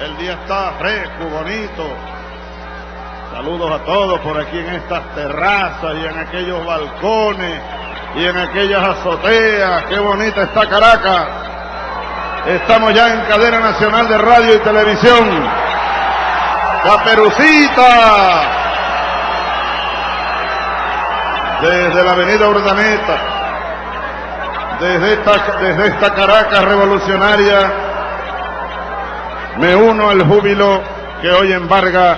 El día está fresco, bonito. Saludos a todos por aquí en estas terrazas y en aquellos balcones y en aquellas azoteas. Qué bonita está Caracas. Estamos ya en cadena nacional de radio y televisión. Caperucita. Desde la avenida Urdaneta. Desde esta, desde esta Caracas revolucionaria. Me uno al júbilo que hoy embarga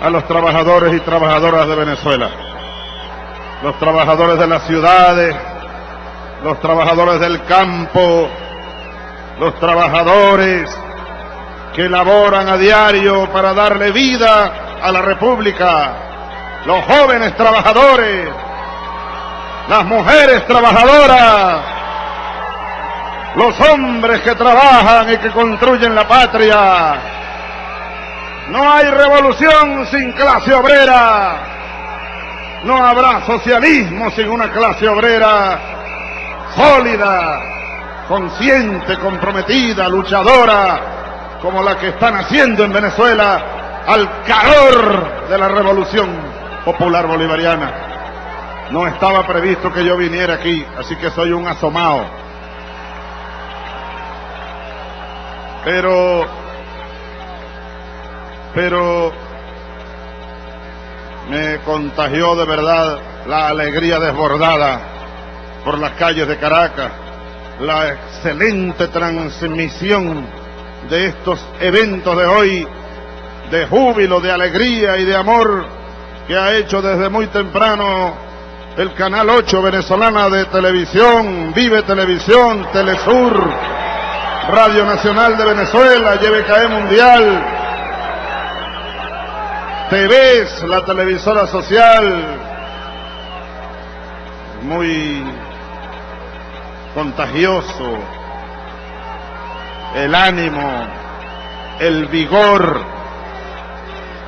a los trabajadores y trabajadoras de Venezuela. Los trabajadores de las ciudades, los trabajadores del campo, los trabajadores que laboran a diario para darle vida a la República, los jóvenes trabajadores, las mujeres trabajadoras, los hombres que trabajan y que construyen la patria. No hay revolución sin clase obrera. No habrá socialismo sin una clase obrera sólida, consciente, comprometida, luchadora, como la que están haciendo en Venezuela al calor de la revolución popular bolivariana. No estaba previsto que yo viniera aquí, así que soy un asomado. Pero, pero me contagió de verdad la alegría desbordada por las calles de Caracas, la excelente transmisión de estos eventos de hoy, de júbilo, de alegría y de amor que ha hecho desde muy temprano el Canal 8 venezolana de televisión, Vive Televisión, Telesur, Radio Nacional de Venezuela, YBKE Mundial, TVs, la televisora social, muy contagioso, el ánimo, el vigor,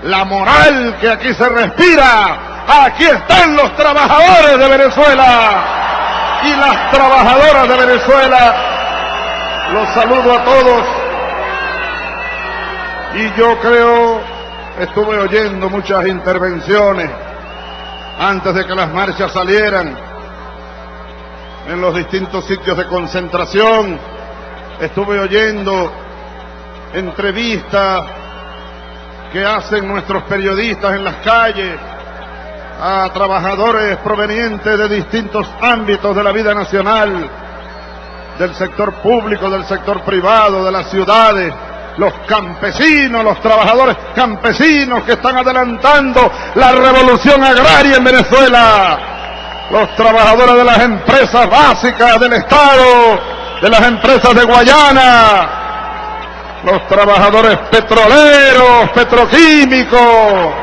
la moral que aquí se respira. Aquí están los trabajadores de Venezuela y las trabajadoras de Venezuela. Los saludo a todos. Y yo creo, estuve oyendo muchas intervenciones antes de que las marchas salieran en los distintos sitios de concentración. Estuve oyendo entrevistas que hacen nuestros periodistas en las calles a trabajadores provenientes de distintos ámbitos de la vida nacional, del sector público, del sector privado, de las ciudades, los campesinos, los trabajadores campesinos que están adelantando la revolución agraria en Venezuela, los trabajadores de las empresas básicas del Estado, de las empresas de Guayana, los trabajadores petroleros, petroquímicos,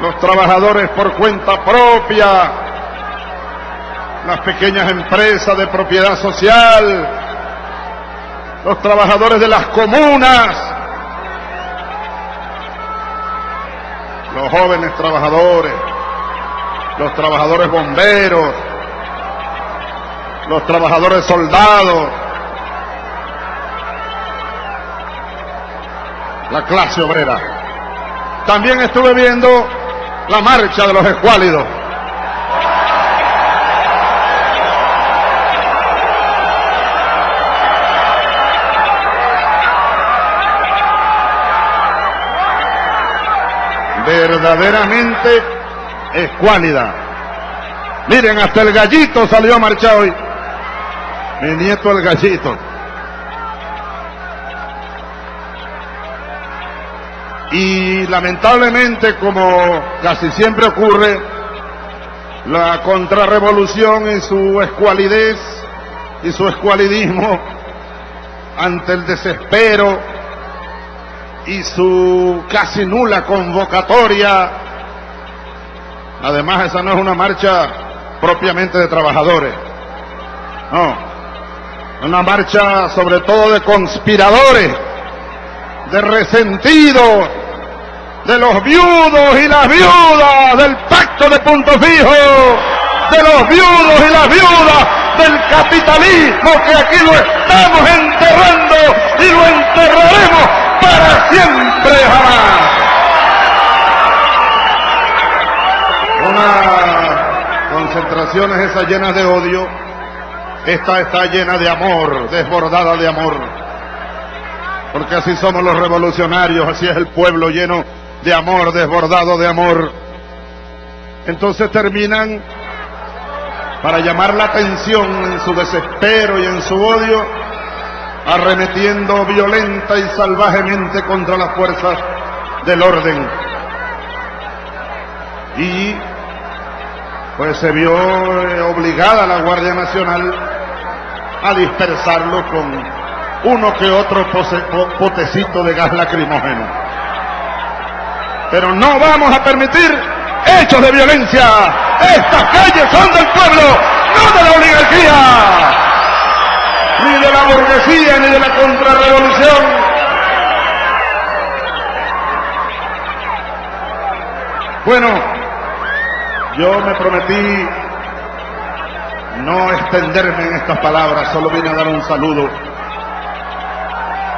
los trabajadores por cuenta propia, las pequeñas empresas de propiedad social, los trabajadores de las comunas, los jóvenes trabajadores, los trabajadores bomberos, los trabajadores soldados, la clase obrera. También estuve viendo la marcha de los escuálidos. Verdaderamente escuálida. Miren, hasta el gallito salió a marchar hoy. Mi nieto el gallito. Y lamentablemente, como casi siempre ocurre, la contrarrevolución en su escualidez y su escualidismo ante el desespero y su casi nula convocatoria. Además, esa no es una marcha propiamente de trabajadores. No, una marcha sobre todo de conspiradores, de resentidos, de los viudos y las viudas del pacto de punto fijo, de los viudos y las viudas del capitalismo que aquí lo estamos enterrando y lo enterraremos para siempre jamás. Una concentraciones esas llenas de odio, esta está llena de amor, desbordada de amor. Porque así somos los revolucionarios, así es el pueblo lleno de amor, desbordado de amor. Entonces terminan para llamar la atención en su desespero y en su odio, arremetiendo violenta y salvajemente contra las fuerzas del orden. Y pues se vio eh, obligada la Guardia Nacional a dispersarlo con uno que otro potecito de gas lacrimógeno. Pero no vamos a permitir hechos de violencia. Estas calles son del pueblo, no de la oligarquía, ni de la burguesía, ni de la contrarrevolución. Bueno, yo me prometí no extenderme en estas palabras, solo vine a dar un saludo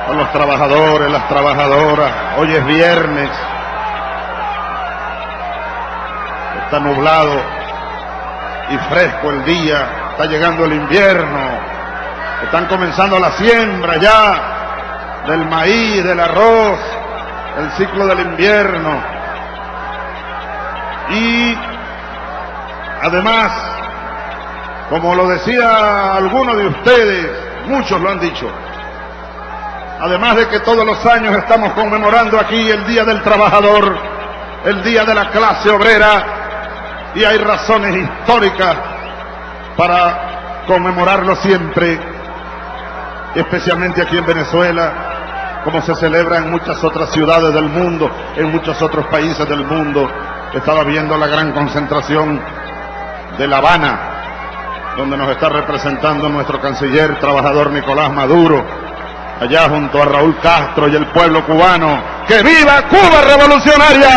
a los trabajadores, las trabajadoras. Hoy es viernes. Está nublado y fresco el día. Está llegando el invierno. Están comenzando la siembra ya del maíz, del arroz, el ciclo del invierno. Y además, como lo decía alguno de ustedes, muchos lo han dicho, Además de que todos los años estamos conmemorando aquí el Día del Trabajador, el Día de la Clase Obrera, y hay razones históricas para conmemorarlo siempre, especialmente aquí en Venezuela, como se celebra en muchas otras ciudades del mundo, en muchos otros países del mundo. Estaba viendo la gran concentración de La Habana, donde nos está representando nuestro canciller trabajador Nicolás Maduro, allá junto a Raúl Castro y el pueblo cubano. ¡Que viva Cuba revolucionaria!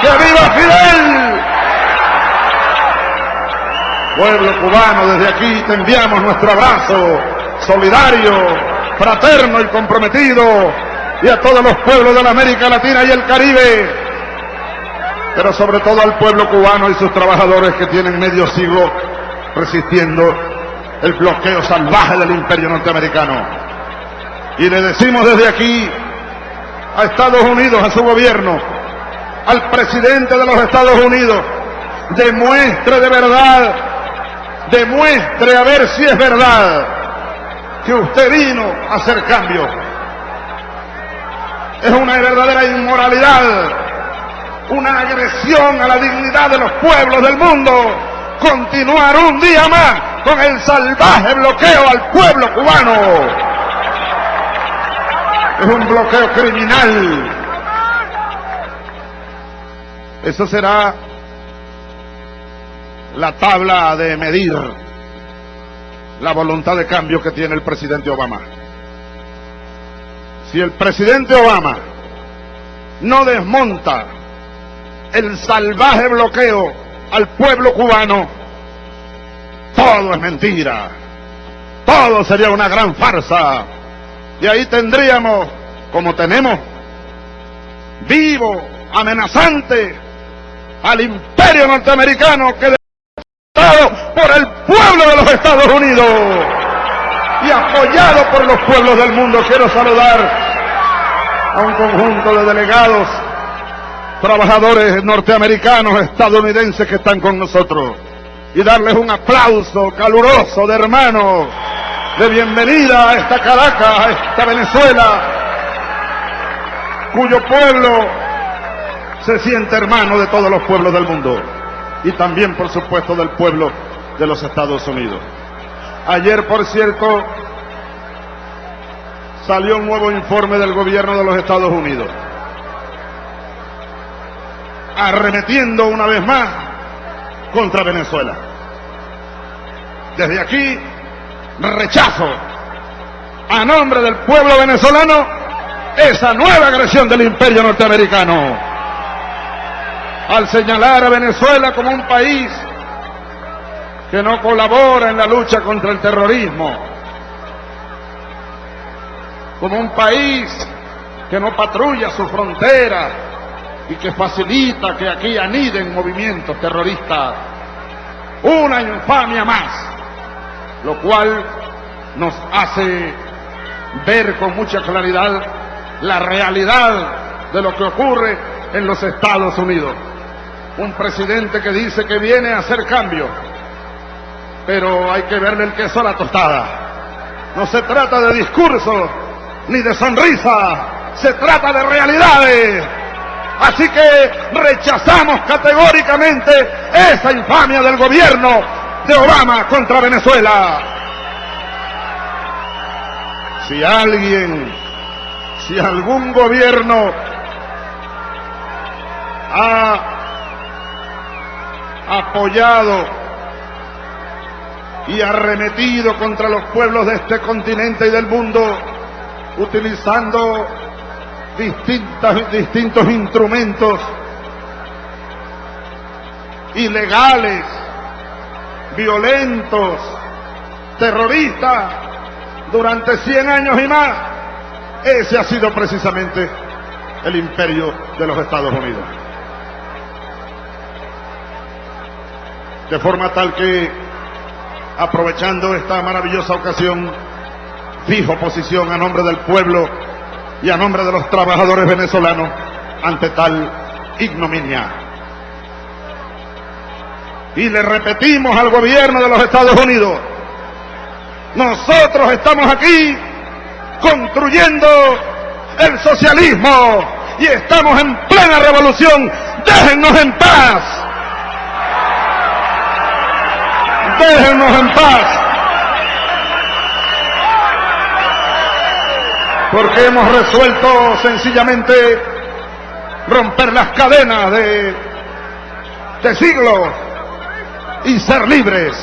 ¡Que viva Fidel! Pueblo cubano, desde aquí te enviamos nuestro abrazo solidario, fraterno y comprometido, y a todos los pueblos de la América Latina y el Caribe, pero sobre todo al pueblo cubano y sus trabajadores que tienen medio siglo resistiendo el bloqueo salvaje del imperio norteamericano. Y le decimos desde aquí a Estados Unidos, a su gobierno, al presidente de los Estados Unidos, demuestre de verdad, demuestre a ver si es verdad que usted vino a hacer cambio. Es una verdadera inmoralidad, una agresión a la dignidad de los pueblos del mundo, continuar un día más con el salvaje bloqueo al pueblo cubano es un bloqueo criminal. Eso será la tabla de medir la voluntad de cambio que tiene el presidente Obama. Si el presidente Obama no desmonta el salvaje bloqueo al pueblo cubano, todo es mentira. Todo sería una gran farsa. Y ahí tendríamos, como tenemos, vivo, amenazante, al imperio norteamericano que por el pueblo de los Estados Unidos y apoyado por los pueblos del mundo. Quiero saludar a un conjunto de delegados, trabajadores norteamericanos, estadounidenses que están con nosotros y darles un aplauso caluroso de hermanos de bienvenida a esta Caracas, a esta Venezuela, cuyo pueblo se siente hermano de todos los pueblos del mundo y también, por supuesto, del pueblo de los Estados Unidos. Ayer, por cierto, salió un nuevo informe del gobierno de los Estados Unidos, arremetiendo una vez más contra Venezuela. Desde aquí rechazo a nombre del pueblo venezolano esa nueva agresión del imperio norteamericano. Al señalar a Venezuela como un país que no colabora en la lucha contra el terrorismo, como un país que no patrulla su frontera y que facilita que aquí aniden movimientos terroristas. Una infamia más, lo cual nos hace ver con mucha claridad la realidad de lo que ocurre en los Estados Unidos. Un presidente que dice que viene a hacer cambio, pero hay que verle el queso a la tostada. No se trata de discurso ni de sonrisa, se trata de realidades. Así que rechazamos categóricamente esa infamia del gobierno de Obama contra Venezuela. Si alguien, si algún gobierno ha apoyado y arremetido contra los pueblos de este continente y del mundo, utilizando distintas, distintos instrumentos ilegales, violentos, terroristas, durante 100 años y más. Ese ha sido precisamente el imperio de los Estados Unidos. De forma tal que, aprovechando esta maravillosa ocasión, fijo posición a nombre del pueblo y a nombre de los trabajadores venezolanos ante tal ignominia. Y le repetimos al gobierno de los Estados Unidos, nosotros estamos aquí construyendo el socialismo y estamos en plena revolución. Déjennos en paz. Déjennos en paz. porque hemos resuelto sencillamente romper las cadenas de, de siglos y ser libres.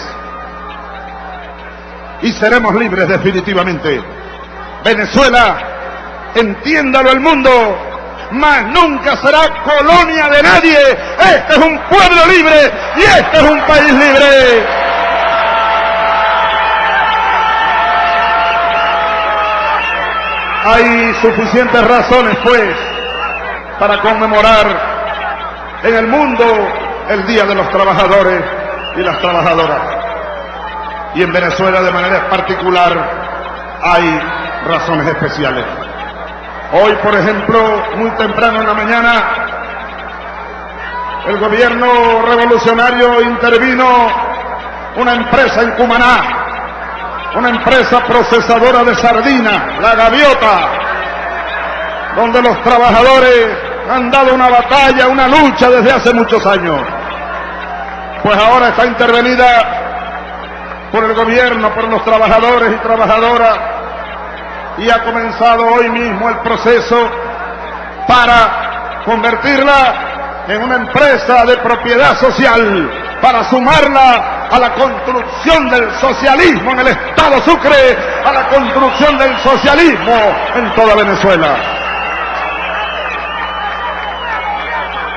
Y seremos libres definitivamente. Venezuela, entiéndalo el mundo, más nunca será colonia de nadie. Este es un pueblo libre y este es un país libre. Hay suficientes razones, pues, para conmemorar en el mundo el Día de los Trabajadores y las Trabajadoras. Y en Venezuela de manera particular hay razones especiales. Hoy, por ejemplo, muy temprano en la mañana, el gobierno revolucionario intervino una empresa en Cumaná una empresa procesadora de sardinas, la gaviota, donde los trabajadores han dado una batalla, una lucha desde hace muchos años. Pues ahora está intervenida por el gobierno, por los trabajadores y trabajadoras, y ha comenzado hoy mismo el proceso para convertirla en una empresa de propiedad social, para sumarla a la construcción del socialismo en el Estado Sucre, a la construcción del socialismo en toda Venezuela.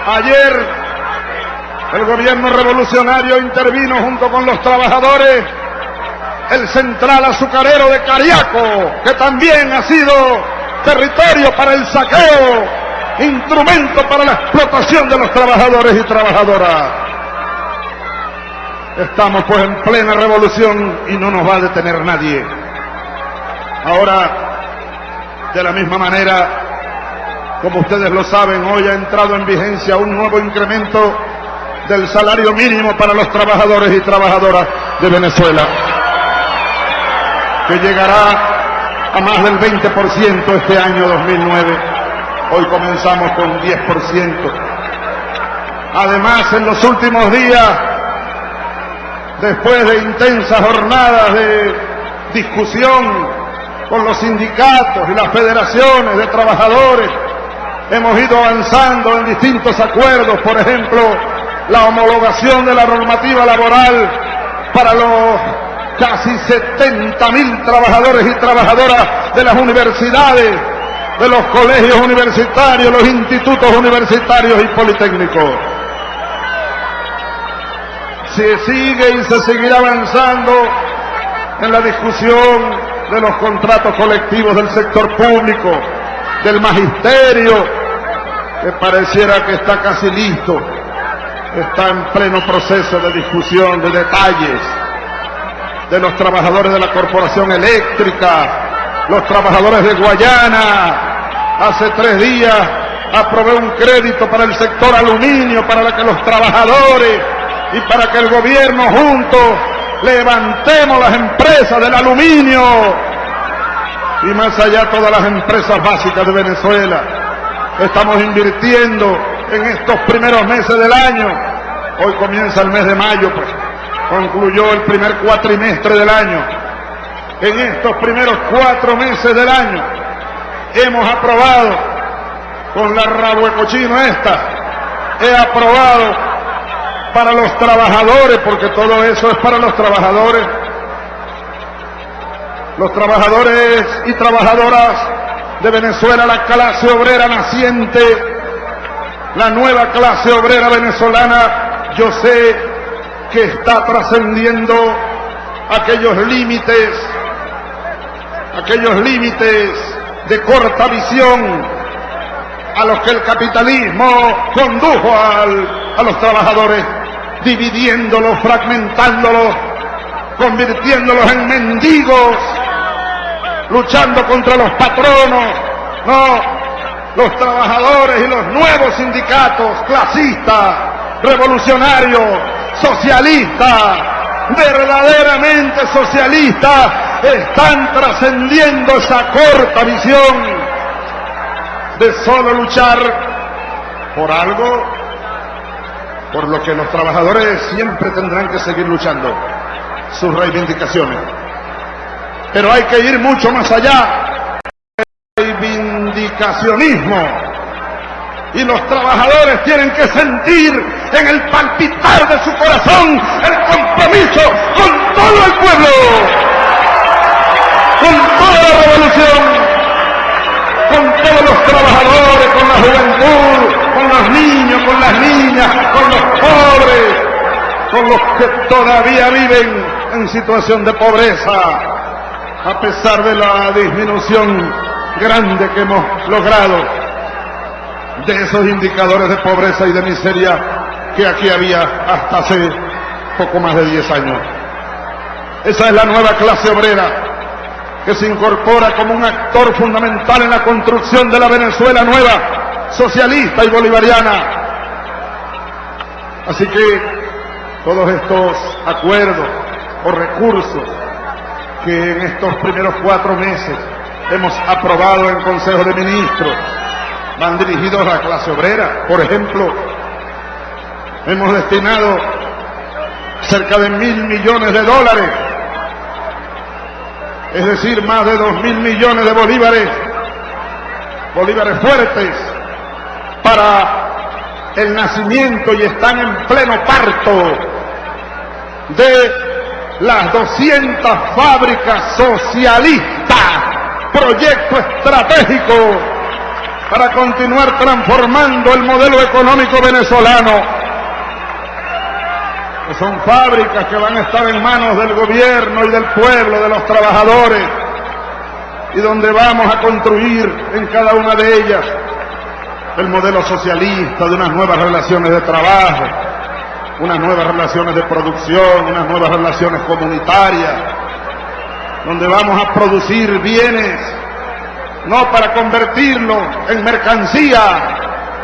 Ayer el gobierno revolucionario intervino junto con los trabajadores el central azucarero de Cariaco, que también ha sido territorio para el saqueo, instrumento para la explotación de los trabajadores y trabajadoras. Estamos pues en plena revolución y no nos va a detener nadie. Ahora, de la misma manera, como ustedes lo saben, hoy ha entrado en vigencia un nuevo incremento del salario mínimo para los trabajadores y trabajadoras de Venezuela, que llegará a más del 20% este año 2009. Hoy comenzamos con 10%. Además, en los últimos días después de intensas jornadas de discusión con los sindicatos y las federaciones de trabajadores, hemos ido avanzando en distintos acuerdos, por ejemplo, la homologación de la normativa laboral para los casi 70 mil trabajadores y trabajadoras de las universidades, de los colegios universitarios, los institutos universitarios y politécnicos. se sigue y se seguirá avanzando en la discusión de los contratos colectivos del sector público, del magisterio, que pareciera que está casi listo, está en pleno proceso de discusión de detalles, de los trabajadores de la corporación eléctrica, los trabajadores de Guayana. Hace tres días aprobé un crédito para el sector aluminio, para que los trabajadores y para que el gobierno juntos levantemos las empresas del aluminio y más allá todas las empresas básicas de Venezuela. Estamos invirtiendo en estos primeros meses del año. Hoy comienza el mes de mayo, pues concluyó el primer cuatrimestre del año. En estos primeros cuatro meses del año hemos aprobado con la cochino esta, he aprobado para los trabajadores, porque todo eso es para los trabajadores, los trabajadores y trabajadoras de Venezuela, la clase obrera naciente, la nueva clase obrera venezolana, yo sé que está trascendiendo aquellos límites, aquellos límites de corta visión a los que el capitalismo condujo a los trabajadores, dividiéndolos, fragmentándolos, convirtiéndolos en mendigos, luchando contra los patronos, no, los trabajadores y los nuevos sindicatos clasistas, revolucionarios, socialistas, verdaderamente socialistas, están trascendiendo esa corta visión de solo luchar por algo por lo que los trabajadores siempre tendrán que seguir luchando, sus reivindicaciones. Pero hay que ir mucho más allá. Reivindicacionismo. Y los trabajadores tienen que sentir en el palpitar de su corazón el compromiso con todo el pueblo, con toda la revolución, con todos los trabajadores, con la juventud, con los niños, con las niñas, con los pobres, con los que todavía viven en situación de pobreza a pesar de la disminución grande que hemos logrado de esos indicadores de pobreza y de miseria que aquí había hasta hace poco más de 10 años. Esa es la nueva clase obrera que se incorpora como un actor fundamental en la construcción de la Venezuela nueva, socialista y bolivariana. Así que todos estos acuerdos o recursos que en estos primeros cuatro meses hemos aprobado en Consejo de Ministros van dirigidos a la clase obrera. Por ejemplo, hemos destinado cerca de mil millones de dólares, es decir, más de dos mil millones de bolívares, bolívares fuertes, para el nacimiento y están en pleno parto de las 200 fábricas socialistas, proyecto estratégico para continuar transformando el modelo económico venezolano. Que son fábricas que van a estar en manos del gobierno y del pueblo, de los trabajadores, y donde vamos a construir en cada una de ellas el modelo socialista de unas nuevas relaciones de trabajo, unas nuevas relaciones de producción, unas nuevas relaciones comunitarias, donde vamos a producir bienes, no para convertirlos en mercancía,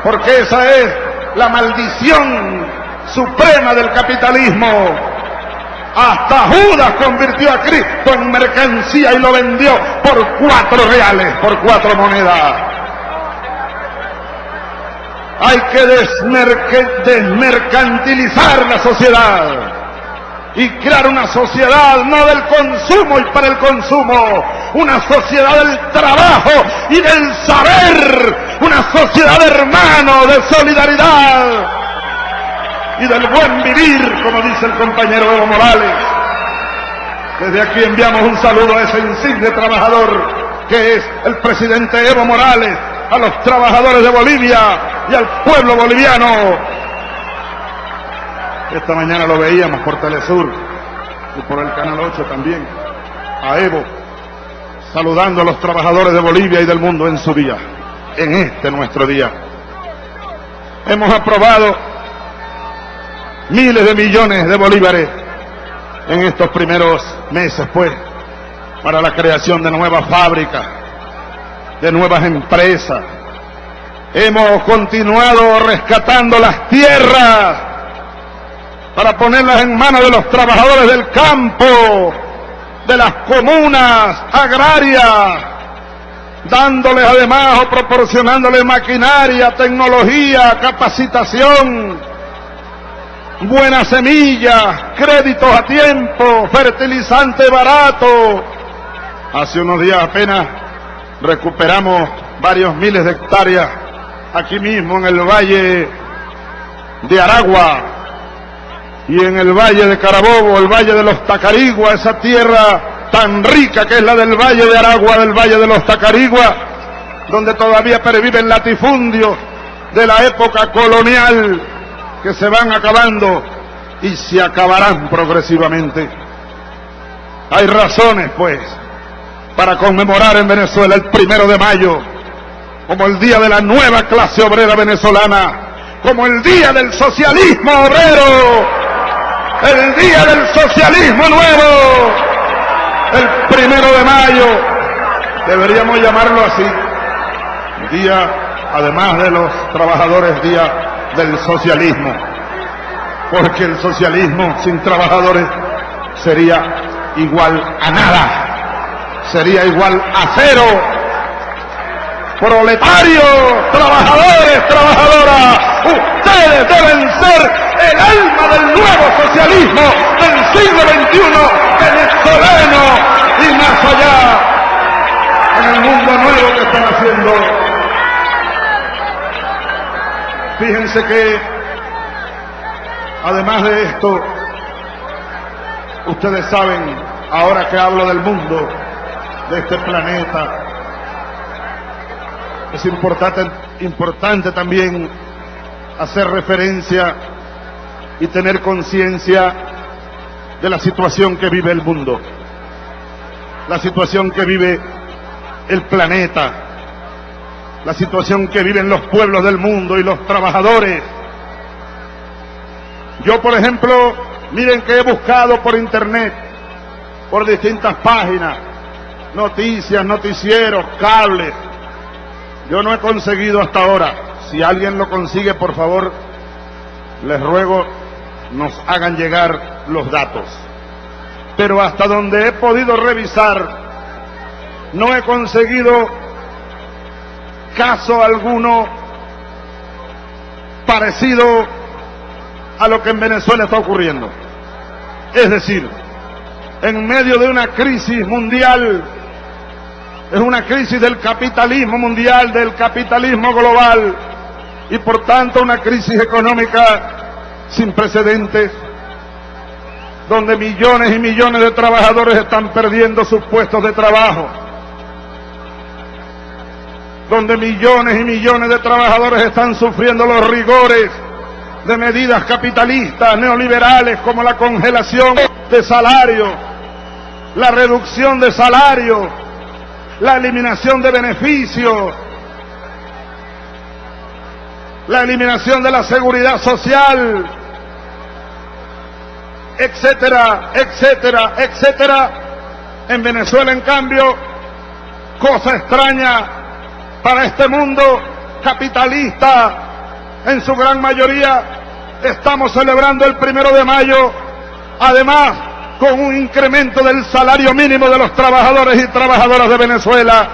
porque esa es la maldición suprema del capitalismo. Hasta Judas convirtió a Cristo en mercancía y lo vendió por cuatro reales, por cuatro monedas. Hay que desmercantilizar la sociedad y crear una sociedad no del consumo y para el consumo, una sociedad del trabajo y del saber, una sociedad de hermanos, de solidaridad y del buen vivir, como dice el compañero Evo Morales. Desde aquí enviamos un saludo a ese insigne trabajador que es el presidente Evo Morales, a los trabajadores de Bolivia y al pueblo boliviano. Esta mañana lo veíamos por Telesur y por el Canal 8 también. A Evo, saludando a los trabajadores de Bolivia y del mundo en su día, en este nuestro día. Hemos aprobado miles de millones de bolívares en estos primeros meses, pues, para la creación de nuevas fábricas, de nuevas empresas. Hemos continuado rescatando las tierras para ponerlas en manos de los trabajadores del campo, de las comunas agrarias, dándoles además o proporcionándoles maquinaria, tecnología, capacitación, buena semilla, créditos a tiempo, fertilizante barato. Hace unos días apenas recuperamos varios miles de hectáreas aquí mismo en el valle de Aragua y en el valle de Carabobo, el valle de los Tacarigua, esa tierra tan rica que es la del valle de Aragua, del valle de los Tacarigua, donde todavía perviven latifundios de la época colonial que se van acabando y se acabarán progresivamente. Hay razones, pues, para conmemorar en Venezuela el primero de mayo como el día de la nueva clase obrera venezolana, como el día del socialismo obrero, el día del socialismo nuevo, el primero de mayo, deberíamos llamarlo así, día, además de los trabajadores, día del socialismo, porque el socialismo sin trabajadores sería igual a nada, sería igual a cero. Proletarios, trabajadores, trabajadoras, ustedes deben ser el alma del nuevo socialismo del siglo XXI, venezolano y más allá, en el mundo nuevo que están haciendo Fíjense que, además de esto, ustedes saben, ahora que hablo del mundo, de este planeta, es importante, importante también hacer referencia y tener conciencia de la situación que vive el mundo, la situación que vive el planeta, la situación que viven los pueblos del mundo y los trabajadores. Yo, por ejemplo, miren que he buscado por internet, por distintas páginas, noticias, noticieros, cables. Yo no he conseguido hasta ahora. Si alguien lo consigue, por favor, les ruego nos hagan llegar los datos. Pero hasta donde he podido revisar, no he conseguido caso alguno parecido a lo que en Venezuela está ocurriendo. Es decir, en medio de una crisis mundial, es una crisis del capitalismo mundial, del capitalismo global, y por tanto una crisis económica sin precedentes, donde millones y millones de trabajadores están perdiendo sus puestos de trabajo donde millones y millones de trabajadores están sufriendo los rigores de medidas capitalistas, neoliberales, como la congelación de salario, la reducción de salario, la eliminación de beneficios, la eliminación de la seguridad social, etcétera, etcétera, etcétera. En Venezuela, en cambio, cosa extraña, para este mundo capitalista, en su gran mayoría, estamos celebrando el primero de mayo, además con un incremento del salario mínimo de los trabajadores y trabajadoras de Venezuela,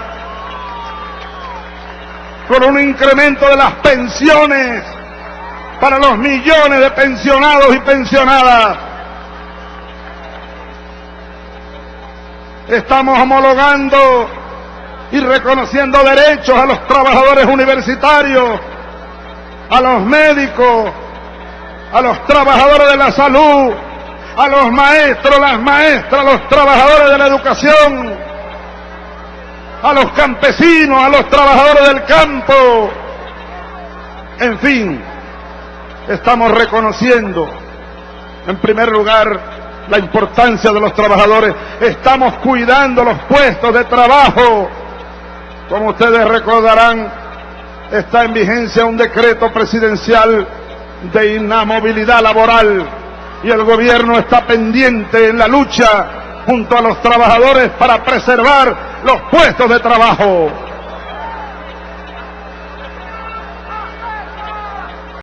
con un incremento de las pensiones para los millones de pensionados y pensionadas. Estamos homologando y reconociendo derechos a los trabajadores universitarios, a los médicos, a los trabajadores de la salud, a los maestros, las maestras, los trabajadores de la educación, a los campesinos, a los trabajadores del campo. En fin, estamos reconociendo En primer lugar, la importancia de los trabajadores. Estamos cuidando los puestos de trabajo. Como ustedes recordarán, está en vigencia un decreto presidencial de inamovilidad laboral y el gobierno está pendiente en la lucha junto a los trabajadores para preservar los puestos de trabajo.